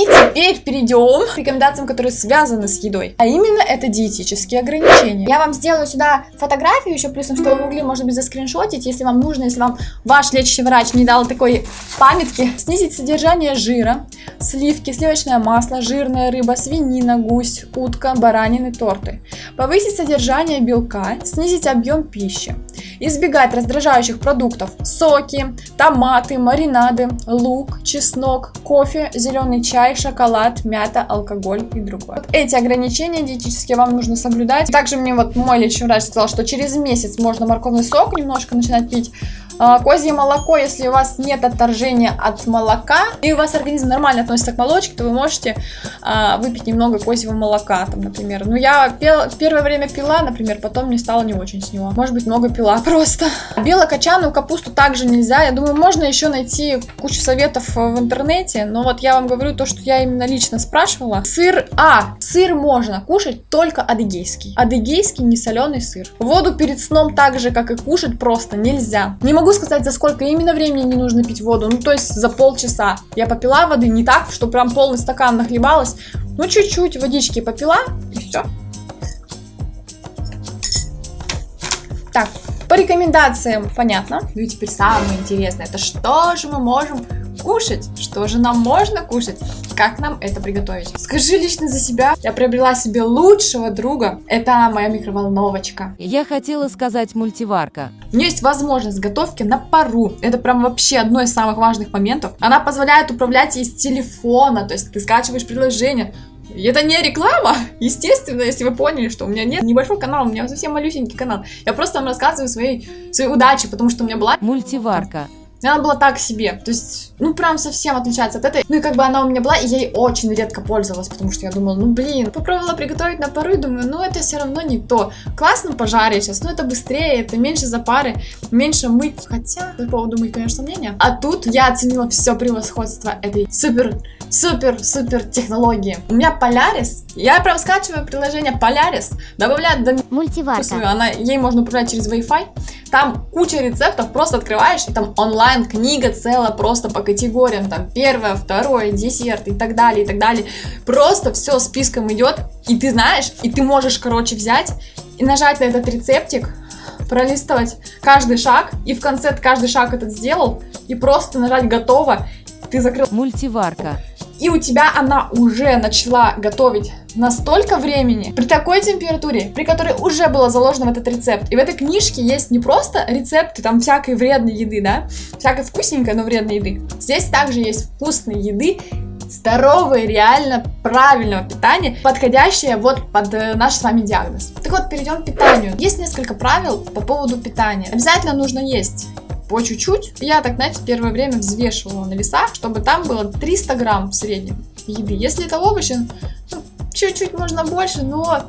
И теперь перейдем к рекомендациям, которые связаны с едой. А именно это диетические ограничения. Я вам сделаю сюда фотографию еще плюсом, что вы могли, может быть, заскриншотить, если вам нужно, если вам ваш лечащий врач не дал такой памятки. Снизить содержание жира, сливки, сливочное масло, жирная рыба, свинина, гусь, утка, баранины, торты. Повысить содержание белка, снизить объем пищи. Избегать раздражающих продуктов, соки, томаты, маринады, лук, чеснок, кофе, зеленый чай, шоколад, мята, алкоголь и другое. Вот эти ограничения диетические вам нужно соблюдать. Также мне вот мой лечащий врач сказал, что через месяц можно морковный сок немножко начинать пить. А, козье молоко, если у вас нет отторжения от молока, и у вас организм нормально относится к молочке, то вы можете а, выпить немного козьего молока, там, например. Ну, я пел, первое время пила, например, потом мне стало не очень с него. Может быть, много пила просто. Белокочанную капусту также нельзя. Я думаю, можно еще найти кучу советов в интернете, но вот я вам говорю то, что я именно лично спрашивала. Сыр, а, сыр можно кушать только адыгейский. Адыгейский несоленый сыр. Воду перед сном так же, как и кушать, просто нельзя. Не могу сказать, за сколько именно времени не нужно пить воду, ну то есть за полчаса. Я попила воды не так, что прям полный стакан нахлебалась, ну чуть-чуть водички попила и все. Так, по рекомендациям понятно. Ну и теперь самое интересное, это что же мы можем кушать? Что же нам можно кушать? Как нам это приготовить? Скажи лично за себя. Я приобрела себе лучшего друга. Это моя микроволновочка. Я хотела сказать мультиварка. У нее есть возможность готовки на пару. Это прям вообще одно из самых важных моментов. Она позволяет управлять из телефона. То есть ты скачиваешь приложение, это не реклама, естественно, если вы поняли, что у меня нет небольшой канал, у меня совсем малюсенький канал. Я просто вам рассказываю свои, свои удачи, потому что у меня была... Мультиварка. Она была так себе, то есть, ну, прям совсем отличается от этой. Ну, и как бы она у меня была, и я ей очень редко пользовалась, потому что я думала, ну, блин, попробовала приготовить на пару, и думаю, ну, это все равно не то. Классно пожарить сейчас, но это быстрее, это меньше запары, меньше мыть. Хотя, по поводу моих, конечно, сомнения. А тут я оценила все превосходство этой супер, супер, супер технологии. У меня Polaris, я прям скачиваю приложение Polaris, добавляю до Мультиварка. Она, ей можно управлять через Wi-Fi. Там куча рецептов, просто открываешь, и там онлайн книга целая, просто по категориям, там первое, второе, десерт и так далее, и так далее. Просто все списком идет, и ты знаешь, и ты можешь, короче, взять и нажать на этот рецептик, пролистывать каждый шаг, и в конце каждый шаг этот сделал, и просто нажать готово, ты закрыл Мультиварка. И у тебя она уже начала готовить настолько времени, при такой температуре, при которой уже было заложено в этот рецепт. И в этой книжке есть не просто рецепты там всякой вредной еды, да, всякой вкусненькой, но вредной еды. Здесь также есть вкусные еды, здоровые, реально правильного питания, подходящее вот под э, наш с вами диагноз. Так вот, перейдем к питанию. Есть несколько правил по поводу питания. Обязательно нужно есть по чуть-чуть. Я так, знаете, первое время взвешивала на весах, чтобы там было 300 грамм в среднем еды. Если это овощи, ну, чуть-чуть можно больше, но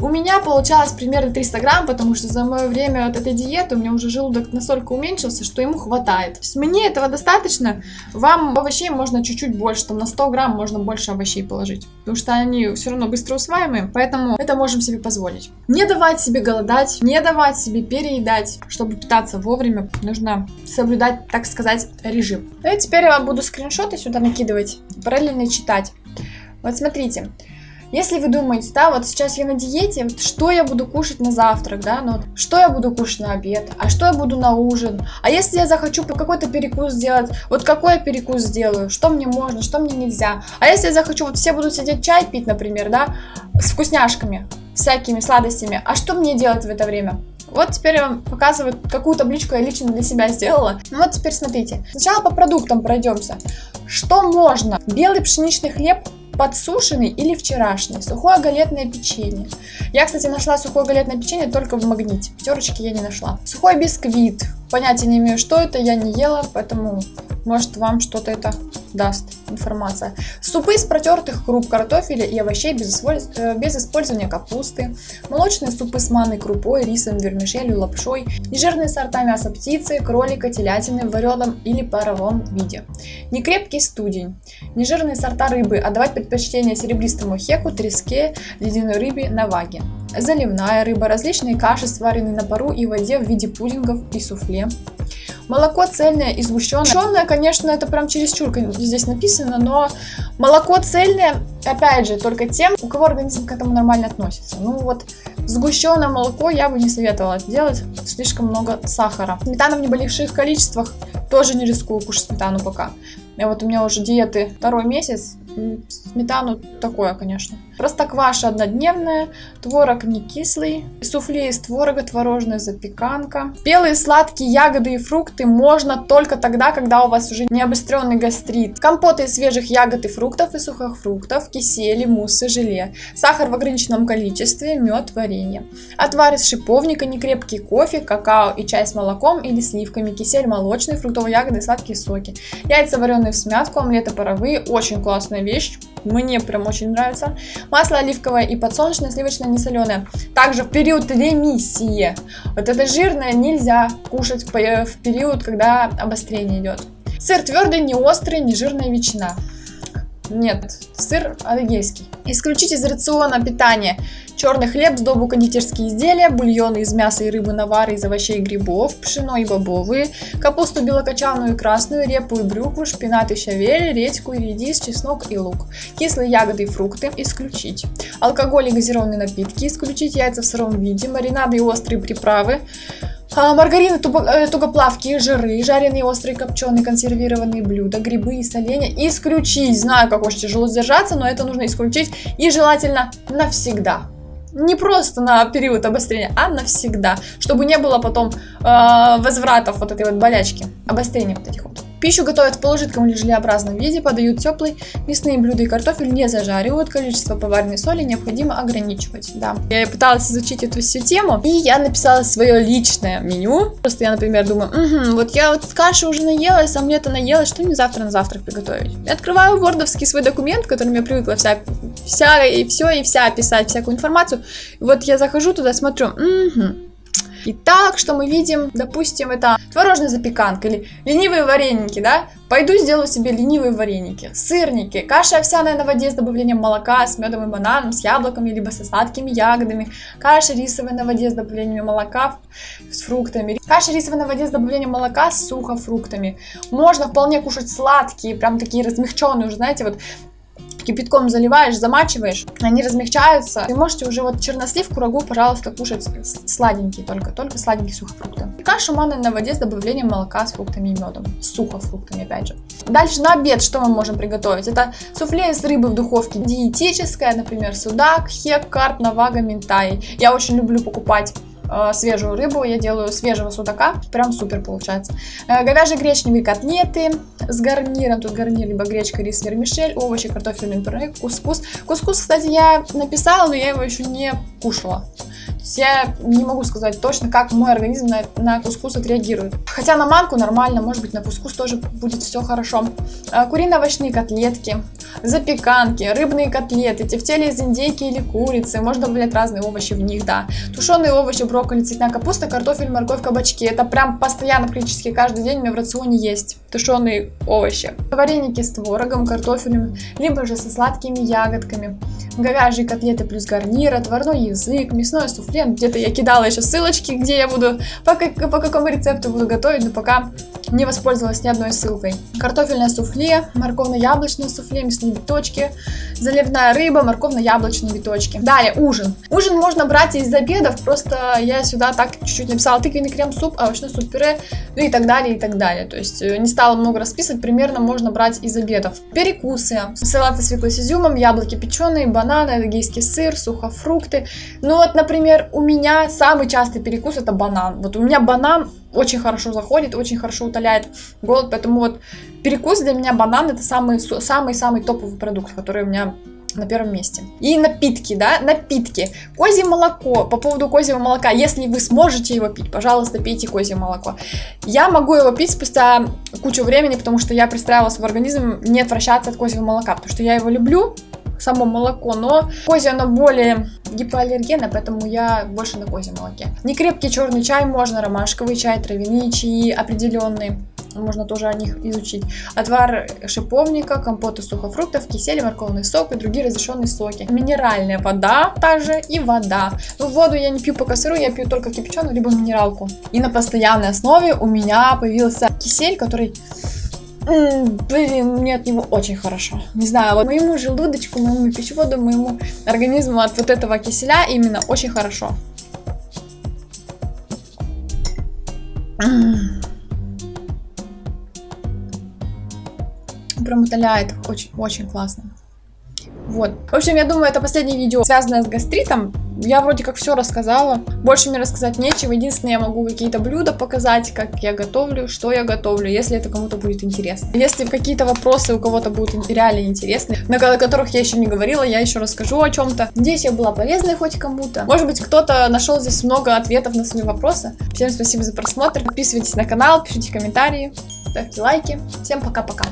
у меня получалось примерно 300 грамм, потому что за мое время от этой диеты у меня уже желудок настолько уменьшился, что ему хватает. То есть мне этого достаточно. Вам овощей можно чуть-чуть больше, там на 100 грамм можно больше овощей положить. Потому что они все равно быстро усваиваемые, поэтому это можем себе позволить. Не давать себе голодать, не давать себе переедать. Чтобы питаться вовремя, нужно соблюдать, так сказать, режим. Ну и теперь я вам буду скриншоты сюда накидывать, параллельно читать. Вот смотрите. Если вы думаете, да, вот сейчас я на диете, что я буду кушать на завтрак, да, ну что я буду кушать на обед, а что я буду на ужин, а если я захочу какой-то перекус сделать, вот какой я перекус сделаю, что мне можно, что мне нельзя, а если я захочу, вот все будут сидеть чай пить, например, да, с вкусняшками, всякими сладостями, а что мне делать в это время? Вот теперь я вам показываю, какую табличку я лично для себя сделала. Ну вот теперь смотрите. Сначала по продуктам пройдемся. Что можно? Белый пшеничный хлеб подсушенный или вчерашний, сухое галетное печенье. Я, кстати, нашла сухое галетное печенье только в магните, пятерочки я не нашла. Сухой бисквит, понятия не имею, что это, я не ела, поэтому может вам что-то это даст информация. Супы из протертых круп картофеля и овощей без, э, без использования капусты. Молочные супы с манной крупой, рисом, вермишелью, лапшой. Нежирные сорта мяса птицы, кролика, телятины в вареном или паровом виде. Некрепкий студень. Нежирные сорта рыбы. Отдавать предпочтение серебристому хеку, треске, ледяной рыбе, наваге. Заливная рыба, различные каши, сваренные на пару и воде в виде пудингов и суфле. Молоко цельное и сгущенное. Сгущенное, конечно, это прям чересчур здесь написано, но молоко цельное, опять же, только тем, у кого организм к этому нормально относится. Ну вот, сгущенное молоко я бы не советовала делать, слишком много сахара. Сметана в небольших количествах, тоже не рискую кушать сметану пока. И вот у меня уже диеты второй месяц, сметану такое, конечно. Простокваша однодневная, творог не кислый, суфле из творога, творожная запеканка. Белые сладкие ягоды и фрукты можно только тогда, когда у вас уже не обостренный гастрит. Компоты из свежих ягод и фруктов и сухофруктов, кисели, муссы, желе. Сахар в ограниченном количестве, мед, варенье. Отвар из шиповника, некрепкий кофе, какао и чай с молоком или сливками, кисель молочный, фруктовые ягоды и сладкие соки. Яйца вареные в смятку, омлеты паровые, очень классная вещь. Мне прям очень нравится. Масло оливковое и подсолнечное, сливочное, не соленое. Также в период ремиссии. Вот это жирное нельзя кушать в период, когда обострение идет. Сыр твердый, не острый, не жирная ветчина. Нет, сыр адыгейский. Исключить из рациона питания черный хлеб, сдобу кондитерские изделия, бульоны из мяса и рыбы, навары из овощей и грибов, пшено и бобовые, капусту белокочанную и красную, репу и брюкву, шпинат и щавель, редьку и редис, чеснок и лук. Кислые ягоды и фрукты исключить. Алкоголь и газированные напитки исключить, яйца в сыром виде, маринады и острые приправы, а, маргарин, э, тугоплавкие жиры, жареные, острые, копченые, консервированные блюда, грибы и соленья исключить. Знаю, как очень тяжело сдержаться, но это нужно исключить и желательно навсегда. Не просто на период обострения, а навсегда, чтобы не было потом э, возвратов вот этой вот болячки, обострения вот этих вот. Пищу готовят в полужидком или желеобразном виде, подают теплый, мясные блюда и картофель не зажаривают, количество поваренной соли необходимо ограничивать. Да. Я пыталась изучить эту всю тему, и я написала свое личное меню. Просто я, например, думаю, угу, вот я вот каши уже наелась, омлета наелась, что мне завтра на завтрак приготовить? Я открываю вордовский свой документ, которым я привыкла вся, вся и все и вся писать всякую информацию. И вот я захожу туда, смотрю, угу, Итак, что мы видим? Допустим, это творожная запеканка или ленивые вареники, да? Пойду сделаю себе ленивые вареники. Сырники, каша овсяная на воде с добавлением молока, с медом и бананом, с яблоками, либо со сладкими ягодами. Каша рисовая на воде с добавлением молока с фруктами. Каша рисовая на воде с добавлением молока с сухофруктами. Можно вполне кушать сладкие, прям такие размягченные, уже знаете, вот кипятком заливаешь, замачиваешь, они размягчаются. Вы можете уже вот чернослив, курагу, пожалуйста, кушать сладенькие только, только сладенькие сухофрукты. Кашу манной на воде с добавлением молока с фруктами и медом, с сухофруктами опять же. Дальше на обед что мы можем приготовить? Это суфле из рыбы в духовке, диетическое, например, судак, хек, карп, навага, ментай. Я очень люблю покупать свежую рыбу, я делаю свежего судака, прям супер получается. Э, говяжьи гречневые котлеты с гарниром, тут гарнир либо гречка, рис, вермишель, овощи, картофельный пюре, кускус. Кускус, кстати, я написала, но я его еще не кушала я не могу сказать точно, как мой организм на, на кускус отреагирует. Хотя на манку нормально, может быть на кускус тоже будет все хорошо. А, курино-овощные котлетки, запеканки, рыбные котлеты, тефтели из индейки или курицы, можно добавлять разные овощи в них, да. Тушеные овощи, брокколи, цветная капуста, картофель, морковь, кабачки. Это прям постоянно, практически каждый день у меня в рационе есть тушеные овощи. Вареники с творогом, картофелем, либо же со сладкими ягодками. Говяжьи котлеты плюс гарнир, отварной язык, мясное суфле где-то я кидала еще ссылочки, где я буду, по, как, по какому рецепту буду готовить, но пока не воспользовалась ни одной ссылкой. Картофельное суфле, морковно-яблочное суфле, мясные биточки, заливная рыба, морковно-яблочные биточки. Далее, ужин. Ужин можно брать из обедов, просто я сюда так чуть-чуть написала тыквенный крем-суп, овощной суп-пюре, ну и так далее, и так далее. То есть э, не стала много расписывать, примерно можно брать из обедов. Перекусы. Салаты свеклы с изюмом, яблоки печеные, бананы, адыгейский сыр, сухофрукты. Ну вот, например, у меня самый частый перекус это банан. Вот у меня банан очень хорошо заходит, очень хорошо утоляет голод, поэтому вот перекус для меня банан это самый-самый-самый топовый продукт, который у меня на первом месте. И напитки, да, напитки. Козье молоко, по поводу козьего молока, если вы сможете его пить, пожалуйста, пейте козье молоко. Я могу его пить спустя кучу времени, потому что я пристраивала свой организм не отвращаться от козьего молока, потому что я его люблю, само молоко, но козье оно более гипоаллергенно, поэтому я больше на козьем молоке. Некрепкий черный чай можно, ромашковый чай, травяные чаи определенные. можно тоже о них изучить. Отвар шиповника, компот из сухофруктов, кисель, морковный сок и другие разрешенные соки. Минеральная вода также и вода. Ну, воду я не пью пока сырую, я пью только кипяченую, либо минералку. И на постоянной основе у меня появился кисель, который Блин, мне от него очень хорошо. Не знаю, вот моему желудочку, моему пищеводу, моему организму от вот этого киселя именно очень хорошо. Прям утоляет очень-очень классно. Вот. В общем, я думаю, это последнее видео, связанное с гастритом. Я вроде как все рассказала. Больше мне рассказать нечего. Единственное, я могу какие-то блюда показать, как я готовлю, что я готовлю, если это кому-то будет интересно. Если какие-то вопросы у кого-то будут реально интересны, на которых я еще не говорила, я еще расскажу о чем-то. Надеюсь, я была полезной хоть кому-то. Может быть, кто-то нашел здесь много ответов на свои вопросы. Всем спасибо за просмотр. Подписывайтесь на канал, пишите комментарии, ставьте лайки. Всем пока-пока.